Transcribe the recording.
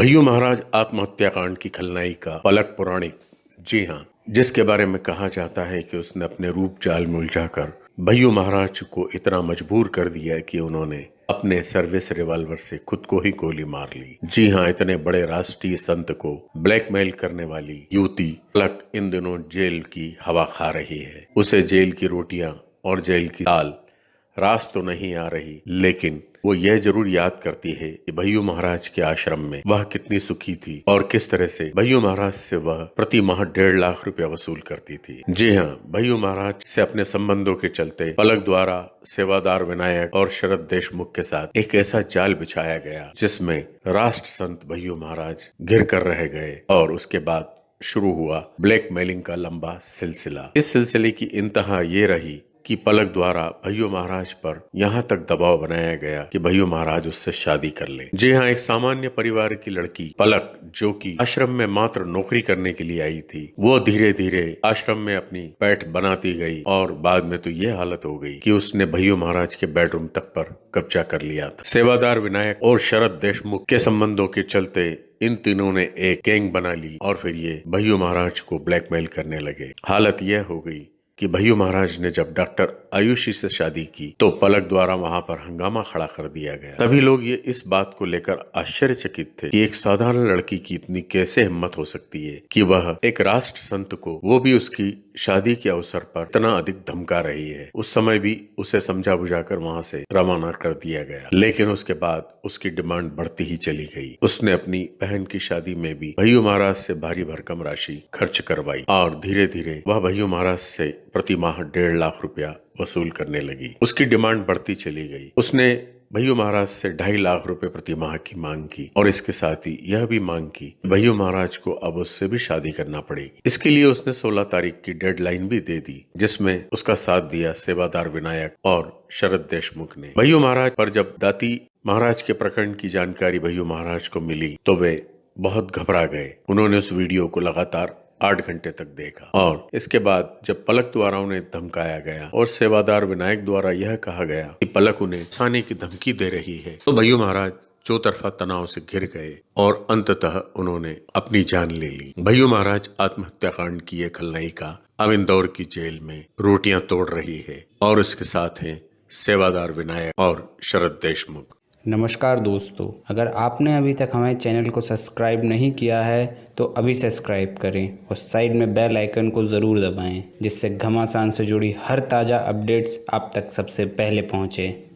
भैयू महाराज आत्महत्या कांड की खलनाई का पलक पुराणिक जी हाँ जिसके बारे में कहा जाता है कि उसने अपने रूप जाल में उलझाकर भैयू महाराज को इतना मजबूर कर दिया कि उन्होंने अपने सर्विस रिवॉल्वर से खुद को ही गोली मार ली। जी हाँ इतने बड़े राष्ट्रीय संत को ब्लैकमेल करने वाली युवती पलक इन दिनों जेल की हवा खा रही है। उसे जेल की रोटियाँ और जेल की दाल, रास तो नहीं आ रही, लेकिन वो यह ज़रूर याद करती है कि भैयू महाराज के आश्रम में वह कितनी सुखी थी और किस तरह से भैयू महाराज से वह प्रति माह डेढ़ लाख रुपया वसूल करती थी। जी हाँ भैयू महाराज से अपने संबंधों के चलते पलक द्वारा सेवादार विनायक और शरद देशमुख के साथ एक ऐसा जाल बिछाया गया जिसमें राष्ट्र संत भैयू महाराज घिर कर रह गए और उसके बाद शुरू हुआ ब्लैक मेलिंग का लंबा सिलसिला। इस सिलसिले की इंतहा ये रही कि पलक द्वारा भैयो महाराज पर यहाँ तक दबाव बनाया गया कि भैयो महाराज उससे शादी कर ले। जी हाँ एक सामान्य परिवार की लड़की पलक, जो कि आश्रम में मात्र नौकरी करने के लिए आई थी, वो धीरे धीरे आश्रम में अपनी पैठ बनाती गई और बाद में तो ये हालत हो गई कि उसने भैयो महाराज के बेडरूम तक पर कब्जा कर लिया था। सेवादार विनायक और शरद देशमुख के संबंधों के चलते इन तीनों ने एक गैंग बना ली और फिर ये भैयो महाराज को ब्लैकमेल करने लगे। हालत यह हो गई कि भैयू महाराज ने जब डॉक्टर आयुषी से शादी की तो पलक द्वारा वहाँ पर हंगामा खड़ा कर दिया गया। तभी लोग ये इस बात को लेकर आश्चर्यचकित थे कि एक साधारण लड़की की इतनी कैसे हिम्मत हो सकती है कि वह एक राष्ट्र संत को, वो भी उसकी शादी के अवसर पर इतना अधिक धमका रही है। उस समय भी उसे समझा बुझाकर वहाँ से रवाना कर दिया गया। लेकिन उसके बाद उसकी डिमांड बढ़ती ही चली गई। उसने अपनी बहन की शादी में भी भैयू महाराज से भारी भरकम राशि खर्च करवाई और धीरे धीरे वह भैयू महाराज से प्रति माह डेढ़ लाख रुपया वसूल करने लगी। उसकी डिमांड बढ़ती चली गई। उसने भैयू महाराज से ढाई लाख रुपए प्रति माह की मांग की और इसके साथ ही यह भी मांग की भैयू महाराज को अब उससे भी शादी करना पड़ेगी। इसके लिए उसने 16 तारीख की डेडलाइन भी दे दी, जिसमें उसका साथ दिया सेवादार विनायक और शरद देशमुख ने। भैयू महाराज पर जब दाती महाराज के प्रकरण की जानकारी भैयू महाराज को मिली तो वे बहुत घबरा गए। उन्होंने उस वीडियो को लगातार आठ घंटे तक देखा। और इसके बाद जब पलक द्वारा उन्हें धमकाया गया और सेवादार विनायक द्वारा यह कहा गया कि पलक उन्हें साने की धमकी दे रही है तो भैयू महाराज चौतरफा तनाव से घिर गए और अंततः उन्होंने अपनी जान ले ली। भैयू महाराज आत्महत्या कांड की एक खलनायिका अब इंदौर की जेल में रोटियाँ तोड़ रही है और इसके साथ हैं सेवादार विनायक और शरद देशमुख। नमस्कार दोस्तों, अगर आपने अभी तक हमारे चैनल को सब्सक्राइब नहीं किया है तो अभी सब्सक्राइब करें और साइड में बेल आइकन को ज़रूर दबाएँ, जिससे घमासान से जुड़ी हर ताज़ा अपडेट्स आप तक सबसे पहले पहुँचें।